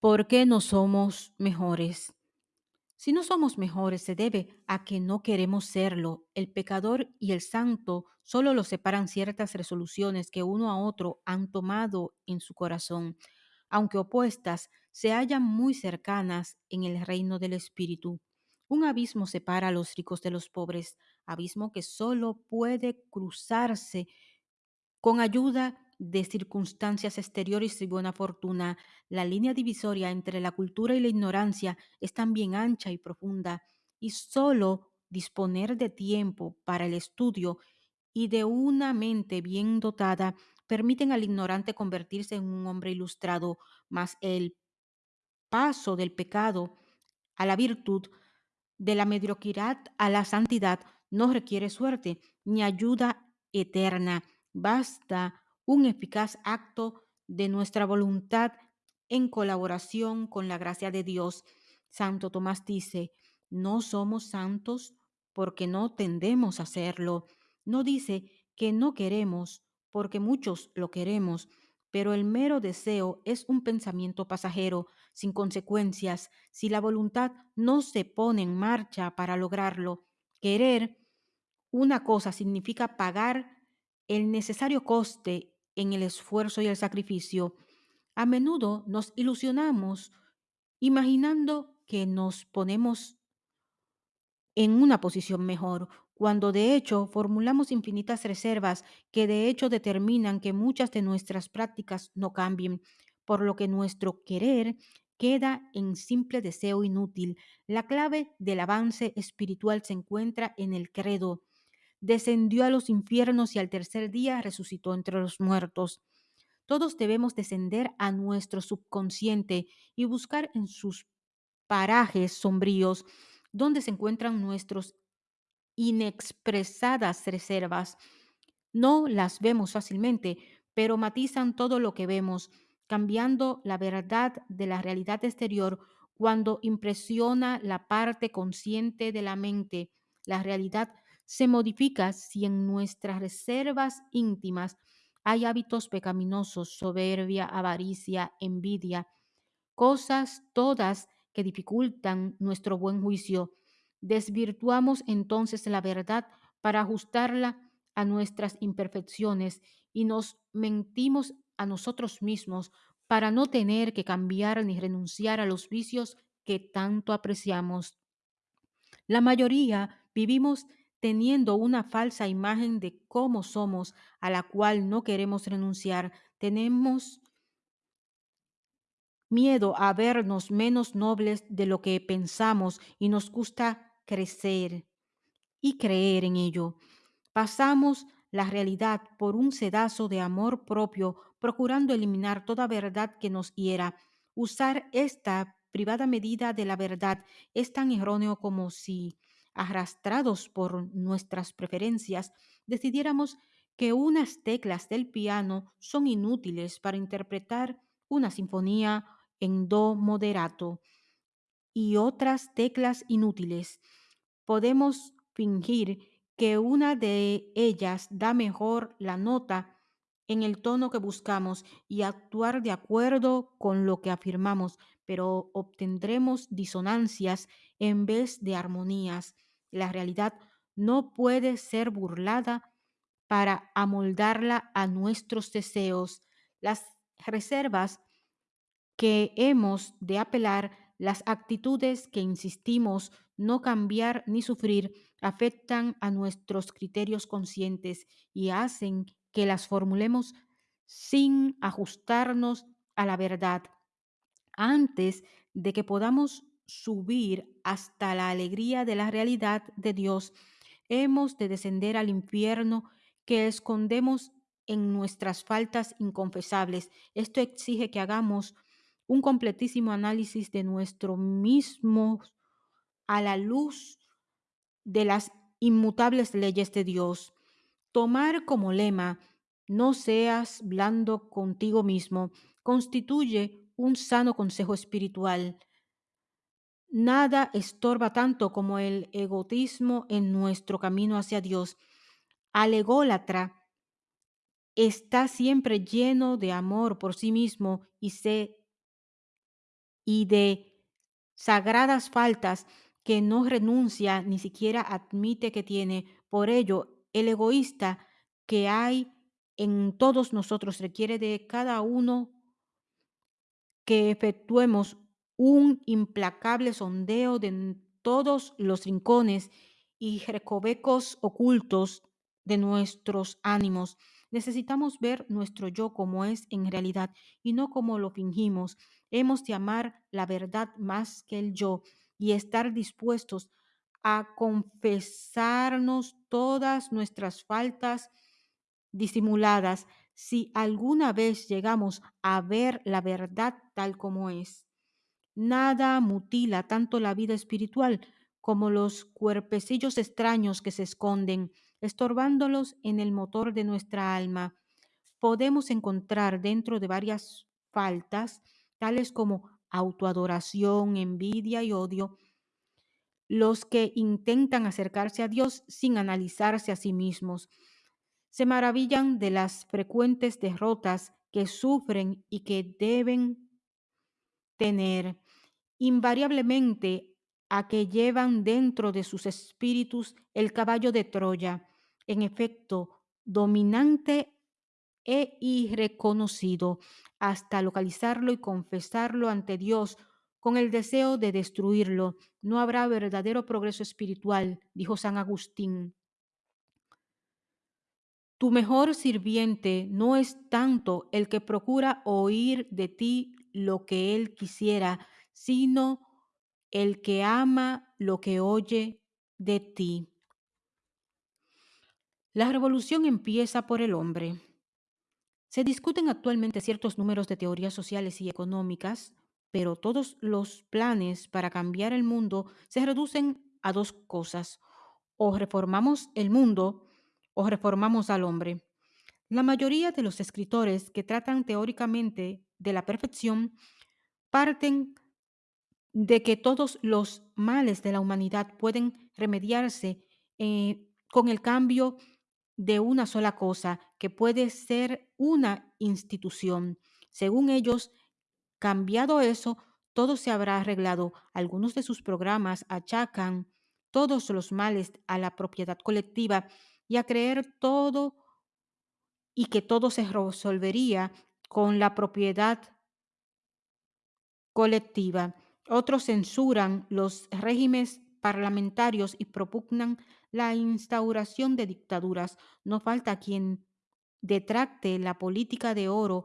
¿Por qué no somos mejores? Si no somos mejores se debe a que no queremos serlo. El pecador y el santo solo los separan ciertas resoluciones que uno a otro han tomado en su corazón. Aunque opuestas, se hallan muy cercanas en el reino del Espíritu. Un abismo separa a los ricos de los pobres, abismo que solo puede cruzarse con ayuda de circunstancias exteriores y buena fortuna, la línea divisoria entre la cultura y la ignorancia es también ancha y profunda, y solo disponer de tiempo para el estudio y de una mente bien dotada permiten al ignorante convertirse en un hombre ilustrado, mas el paso del pecado a la virtud, de la mediocridad a la santidad, no requiere suerte ni ayuda eterna. Basta un eficaz acto de nuestra voluntad en colaboración con la gracia de Dios. Santo Tomás dice, no somos santos porque no tendemos a serlo. No dice que no queremos porque muchos lo queremos, pero el mero deseo es un pensamiento pasajero, sin consecuencias, si la voluntad no se pone en marcha para lograrlo. Querer una cosa significa pagar el necesario coste en el esfuerzo y el sacrificio. A menudo nos ilusionamos imaginando que nos ponemos en una posición mejor, cuando de hecho formulamos infinitas reservas que de hecho determinan que muchas de nuestras prácticas no cambien, por lo que nuestro querer queda en simple deseo inútil. La clave del avance espiritual se encuentra en el credo. Descendió a los infiernos y al tercer día resucitó entre los muertos. Todos debemos descender a nuestro subconsciente y buscar en sus parajes sombríos donde se encuentran nuestros inexpresadas reservas. No las vemos fácilmente, pero matizan todo lo que vemos, cambiando la verdad de la realidad exterior cuando impresiona la parte consciente de la mente. La realidad se modifica si en nuestras reservas íntimas hay hábitos pecaminosos, soberbia, avaricia, envidia, cosas todas que dificultan nuestro buen juicio. Desvirtuamos entonces la verdad para ajustarla a nuestras imperfecciones y nos mentimos a nosotros mismos para no tener que cambiar ni renunciar a los vicios que tanto apreciamos. La mayoría vivimos teniendo una falsa imagen de cómo somos, a la cual no queremos renunciar. Tenemos miedo a vernos menos nobles de lo que pensamos y nos gusta crecer y creer en ello. Pasamos la realidad por un sedazo de amor propio, procurando eliminar toda verdad que nos hiera. Usar esta privada medida de la verdad es tan erróneo como si, arrastrados por nuestras preferencias, decidiéramos que unas teclas del piano son inútiles para interpretar una sinfonía en do moderato y otras teclas inútiles. Podemos fingir que una de ellas da mejor la nota en el tono que buscamos y actuar de acuerdo con lo que afirmamos, pero obtendremos disonancias en vez de armonías. La realidad no puede ser burlada para amoldarla a nuestros deseos. Las reservas que hemos de apelar, las actitudes que insistimos no cambiar ni sufrir, afectan a nuestros criterios conscientes y hacen que las formulemos sin ajustarnos a la verdad. Antes de que podamos subir hasta la alegría de la realidad de Dios, hemos de descender al infierno que escondemos en nuestras faltas inconfesables. Esto exige que hagamos un completísimo análisis de nuestro mismo a la luz de las inmutables leyes de Dios. Tomar como lema, no seas blando contigo mismo, constituye un sano consejo espiritual. Nada estorba tanto como el egotismo en nuestro camino hacia Dios. Al ególatra está siempre lleno de amor por sí mismo y se y de sagradas faltas que no renuncia ni siquiera admite que tiene. Por ello, el egoísta que hay en todos nosotros requiere de cada uno que efectuemos un implacable sondeo de todos los rincones y recovecos ocultos de nuestros ánimos. Necesitamos ver nuestro yo como es en realidad y no como lo fingimos. Hemos de amar la verdad más que el yo y estar dispuestos a confesarnos todas nuestras faltas disimuladas si alguna vez llegamos a ver la verdad tal como es. Nada mutila tanto la vida espiritual como los cuerpecillos extraños que se esconden, estorbándolos en el motor de nuestra alma. Podemos encontrar dentro de varias faltas, tales como autoadoración, envidia y odio, los que intentan acercarse a Dios sin analizarse a sí mismos. Se maravillan de las frecuentes derrotas que sufren y que deben tener invariablemente a que llevan dentro de sus espíritus el caballo de Troya, en efecto, dominante e irreconocido, hasta localizarlo y confesarlo ante Dios con el deseo de destruirlo. No habrá verdadero progreso espiritual, dijo San Agustín. Tu mejor sirviente no es tanto el que procura oír de ti lo que él quisiera, sino el que ama lo que oye de ti. La revolución empieza por el hombre. Se discuten actualmente ciertos números de teorías sociales y económicas, pero todos los planes para cambiar el mundo se reducen a dos cosas. O reformamos el mundo o reformamos al hombre. La mayoría de los escritores que tratan teóricamente de la perfección parten de que todos los males de la humanidad pueden remediarse eh, con el cambio de una sola cosa, que puede ser una institución. Según ellos, cambiado eso, todo se habrá arreglado. Algunos de sus programas achacan todos los males a la propiedad colectiva y a creer todo y que todo se resolvería con la propiedad colectiva. Otros censuran los regímenes parlamentarios y propugnan la instauración de dictaduras. No falta quien detracte la política de oro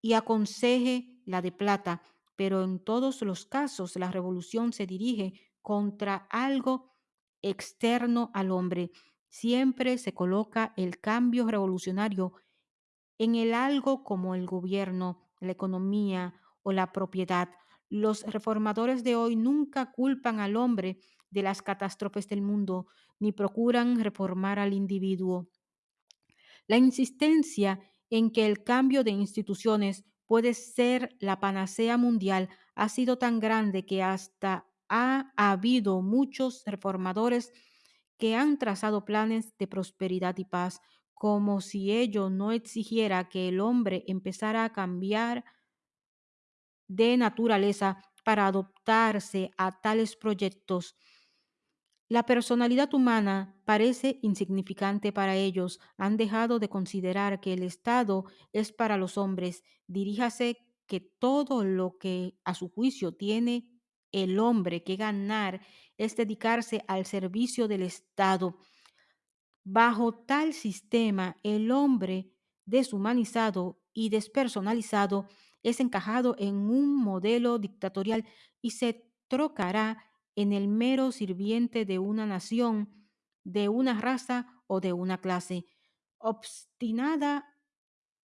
y aconseje la de plata, pero en todos los casos la revolución se dirige contra algo externo al hombre. Siempre se coloca el cambio revolucionario en el algo como el gobierno, la economía o la propiedad. Los reformadores de hoy nunca culpan al hombre de las catástrofes del mundo, ni procuran reformar al individuo. La insistencia en que el cambio de instituciones puede ser la panacea mundial ha sido tan grande que hasta ha habido muchos reformadores que han trazado planes de prosperidad y paz, como si ello no exigiera que el hombre empezara a cambiar de naturaleza para adoptarse a tales proyectos. La personalidad humana parece insignificante para ellos. Han dejado de considerar que el Estado es para los hombres. Diríjase que todo lo que a su juicio tiene el hombre que ganar es dedicarse al servicio del Estado. Bajo tal sistema, el hombre deshumanizado y despersonalizado es encajado en un modelo dictatorial y se trocará en el mero sirviente de una nación, de una raza o de una clase. Obstinada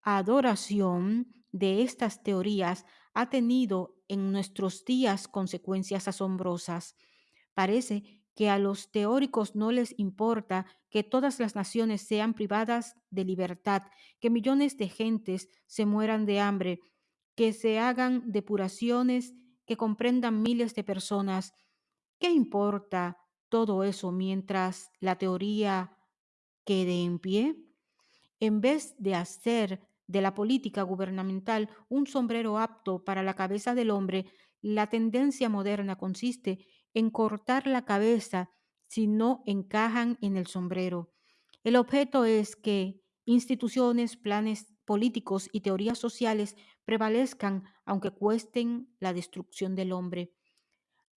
adoración de estas teorías ha tenido en nuestros días consecuencias asombrosas. Parece que a los teóricos no les importa que todas las naciones sean privadas de libertad, que millones de gentes se mueran de hambre, que se hagan depuraciones, que comprendan miles de personas. ¿Qué importa todo eso mientras la teoría quede en pie? En vez de hacer de la política gubernamental un sombrero apto para la cabeza del hombre, La tendencia moderna consiste en cortar la cabeza si no encajan en el sombrero. El objeto es que instituciones, planes políticos y teorías sociales prevalezcan aunque cuesten la destrucción del hombre.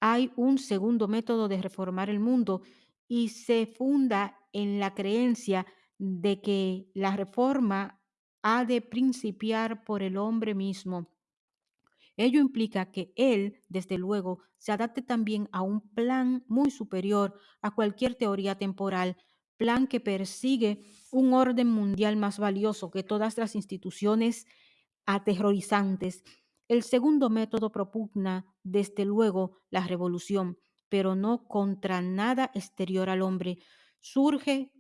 Hay un segundo método de reformar el mundo y se funda en la creencia de que la reforma ha de principiar por el hombre mismo. Ello implica que él, desde luego, se adapte también a un plan muy superior a cualquier teoría temporal, plan que persigue un orden mundial más valioso que todas las instituciones aterrorizantes. El segundo método propugna, desde luego, la revolución, pero no contra nada exterior al hombre. Surge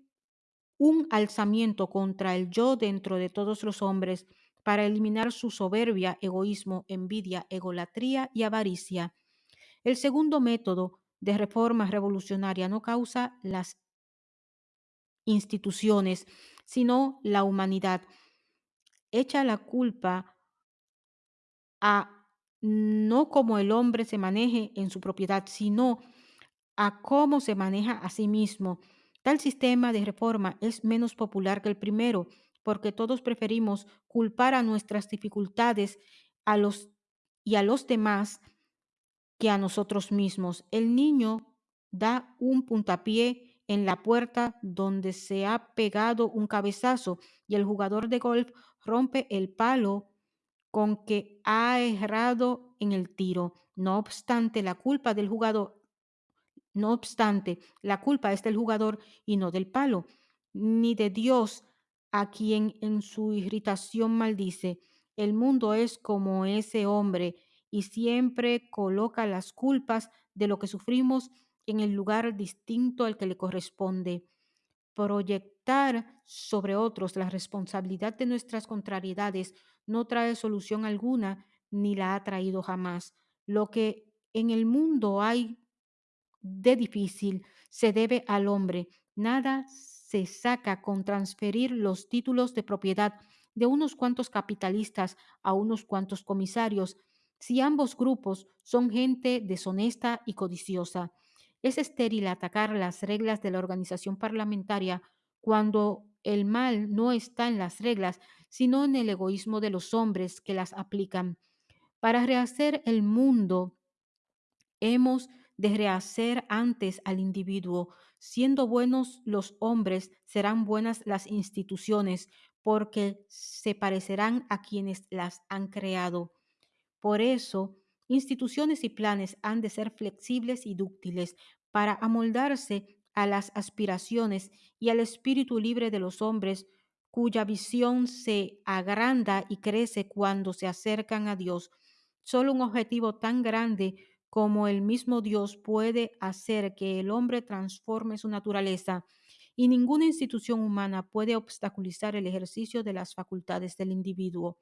un alzamiento contra el yo dentro de todos los hombres para eliminar su soberbia, egoísmo, envidia, egolatría y avaricia. El segundo método de reforma revolucionaria no causa las instituciones, sino la humanidad. Echa la culpa a no cómo el hombre se maneje en su propiedad, sino a cómo se maneja a sí mismo. Tal sistema de reforma es menos popular que el primero, porque todos preferimos culpar a nuestras dificultades a los y a los demás que a nosotros mismos. El niño da un puntapié en la puerta donde se ha pegado un cabezazo y el jugador de golf rompe el palo con que ha errado en el tiro. No obstante, la culpa del jugador, no obstante, la culpa es del jugador y no del palo, ni de Dios, a quien en su irritación maldice. El mundo es como ese hombre y siempre coloca las culpas de lo que sufrimos en el lugar distinto al que le corresponde. Proyectar sobre otros la responsabilidad de nuestras contrariedades no trae solución alguna ni la ha traído jamás. Lo que en el mundo hay de difícil se debe al hombre. Nada se saca con transferir los títulos de propiedad de unos cuantos capitalistas a unos cuantos comisarios, si ambos grupos son gente deshonesta y codiciosa. Es estéril atacar las reglas de la organización parlamentaria cuando el mal no está en las reglas, sino en el egoísmo de los hombres que las aplican. Para rehacer el mundo, hemos de rehacer antes al individuo. Siendo buenos los hombres, serán buenas las instituciones, porque se parecerán a quienes las han creado. Por eso, instituciones y planes han de ser flexibles y dúctiles para amoldarse a las aspiraciones y al espíritu libre de los hombres, cuya visión se agranda y crece cuando se acercan a Dios. Solo un objetivo tan grande como el mismo Dios puede hacer que el hombre transforme su naturaleza y ninguna institución humana puede obstaculizar el ejercicio de las facultades del individuo.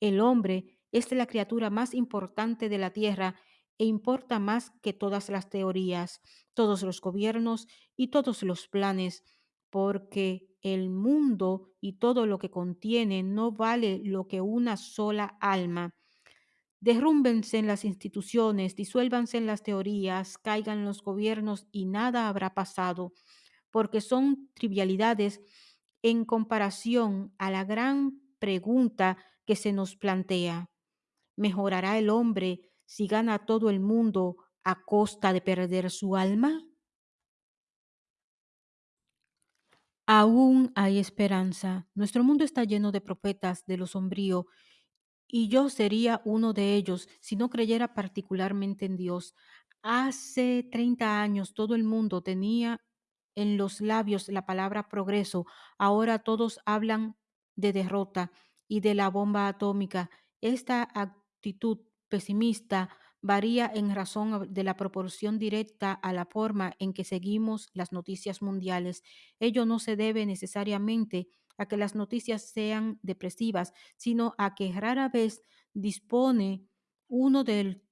El hombre es la criatura más importante de la tierra e importa más que todas las teorías, todos los gobiernos y todos los planes, porque el mundo y todo lo que contiene no vale lo que una sola alma. Derrúmbense en las instituciones, disuélvanse en las teorías, caigan los gobiernos y nada habrá pasado, porque son trivialidades en comparación a la gran pregunta que se nos plantea. ¿Mejorará el hombre si gana todo el mundo a costa de perder su alma? Aún hay esperanza. Nuestro mundo está lleno de profetas de lo sombrío y yo sería uno de ellos si no creyera particularmente en Dios. Hace 30 años todo el mundo tenía en los labios la palabra progreso. Ahora todos hablan de derrota y de la bomba atómica. Esta actitud pesimista varía en razón de la proporción directa a la forma en que seguimos las noticias mundiales. Ello no se debe necesariamente a que las noticias sean depresivas, sino a que rara vez dispone uno del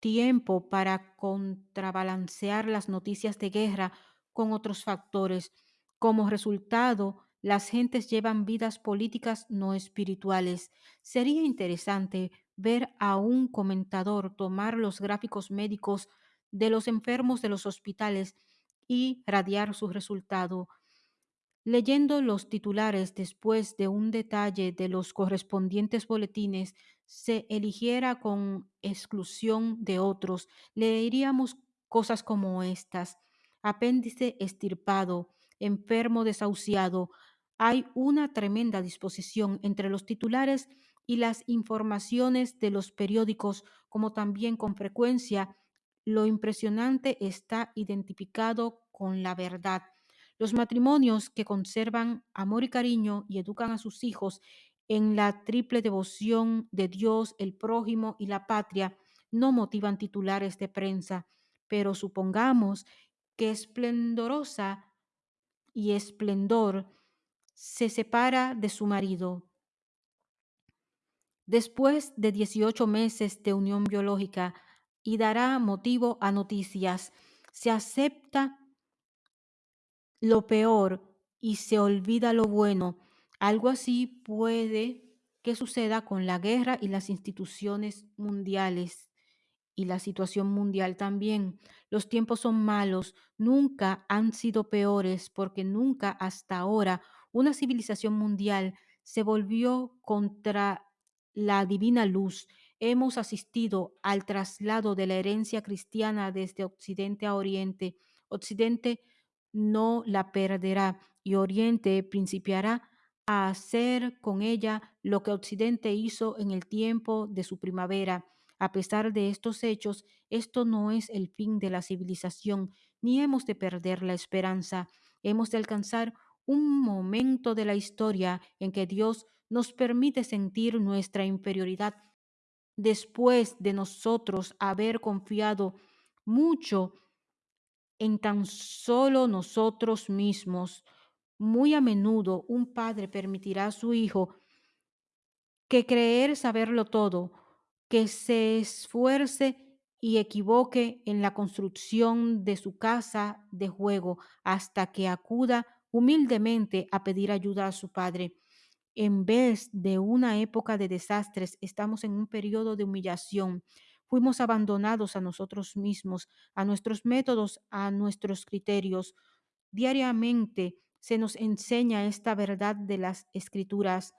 tiempo para contrabalancear las noticias de guerra con otros factores. Como resultado, las gentes llevan vidas políticas no espirituales. Sería interesante ver a un comentador tomar los gráficos médicos de los enfermos de los hospitales y radiar su resultado. Leyendo los titulares después de un detalle de los correspondientes boletines, se eligiera con exclusión de otros, leeríamos cosas como estas. Apéndice estirpado, enfermo desahuciado. Hay una tremenda disposición entre los titulares y las informaciones de los periódicos, como también con frecuencia lo impresionante está identificado con la verdad. Los matrimonios que conservan amor y cariño y educan a sus hijos en la triple devoción de Dios, el prójimo y la patria no motivan titulares de prensa, pero supongamos que esplendorosa y esplendor se separa de su marido. Después de 18 meses de unión biológica y dará motivo a noticias, se acepta lo peor y se olvida lo bueno. Algo así puede que suceda con la guerra y las instituciones mundiales y la situación mundial también. Los tiempos son malos, nunca han sido peores porque nunca hasta ahora una civilización mundial se volvió contra la divina luz. Hemos asistido al traslado de la herencia cristiana desde Occidente a Oriente. Occidente no la perderá y Oriente principiará a hacer con ella lo que Occidente hizo en el tiempo de su primavera. A pesar de estos hechos, esto no es el fin de la civilización, ni hemos de perder la esperanza. Hemos de alcanzar un momento de la historia en que Dios nos permite sentir nuestra inferioridad después de nosotros haber confiado mucho en tan solo nosotros mismos. Muy a menudo un padre permitirá a su hijo que creer saberlo todo, que se esfuerce y equivoque en la construcción de su casa de juego hasta que acuda humildemente a pedir ayuda a su padre. En vez de una época de desastres, estamos en un periodo de humillación. Fuimos abandonados a nosotros mismos, a nuestros métodos, a nuestros criterios. Diariamente se nos enseña esta verdad de las escrituras.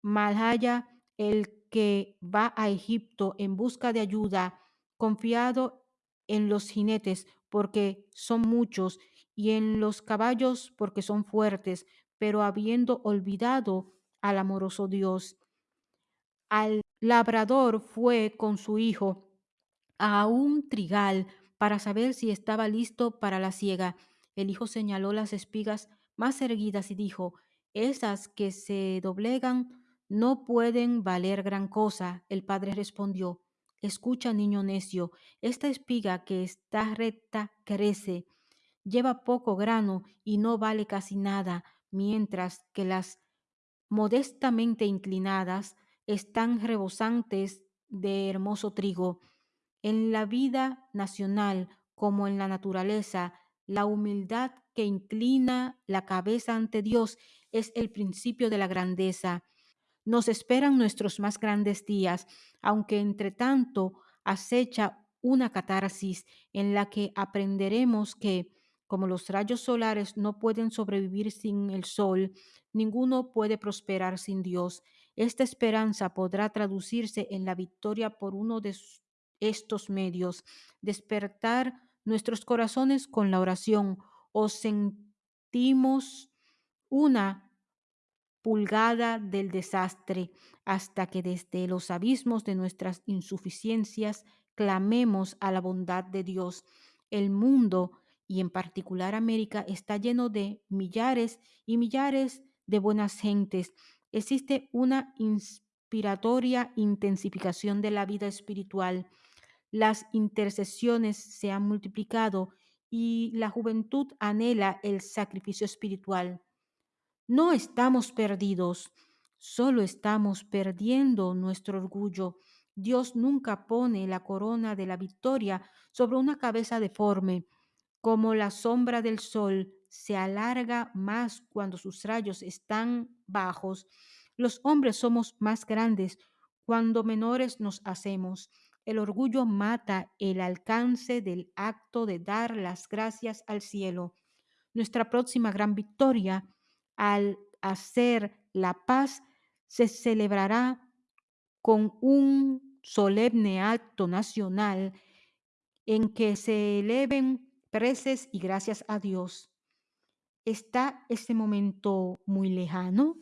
Malhaya el que va a Egipto en busca de ayuda, confiado en los jinetes porque son muchos y en los caballos porque son fuertes, pero habiendo olvidado al amoroso Dios. Al labrador fue con su hijo a un trigal para saber si estaba listo para la siega. El hijo señaló las espigas más erguidas y dijo, esas que se doblegan no pueden valer gran cosa. El padre respondió, escucha, niño necio, esta espiga que está recta crece, lleva poco grano y no vale casi nada, mientras que las modestamente inclinadas están rebosantes de hermoso trigo. En la vida nacional como en la naturaleza, la humildad que inclina la cabeza ante Dios es el principio de la grandeza. Nos esperan nuestros más grandes días, aunque entre tanto acecha una catarsis en la que aprenderemos que, como los rayos solares no pueden sobrevivir sin el sol, ninguno puede prosperar sin Dios. Esta esperanza podrá traducirse en la victoria por uno de estos medios, despertar nuestros corazones con la oración o sentimos una pulgada del desastre, hasta que desde los abismos de nuestras insuficiencias clamemos a la bondad de Dios. El mundo, y en particular América, está lleno de millares y millares de buenas gentes. Existe una inspiratoria intensificación de la vida espiritual. Las intercesiones se han multiplicado y la juventud anhela el sacrificio espiritual. No estamos perdidos, solo estamos perdiendo nuestro orgullo. Dios nunca pone la corona de la victoria sobre una cabeza deforme. Como la sombra del sol se alarga más cuando sus rayos están bajos. Los hombres somos más grandes cuando menores nos hacemos. El orgullo mata el alcance del acto de dar las gracias al cielo. Nuestra próxima gran victoria al hacer la paz se celebrará con un solemne acto nacional en que se eleven preces y gracias a Dios. ¿Está este momento muy lejano?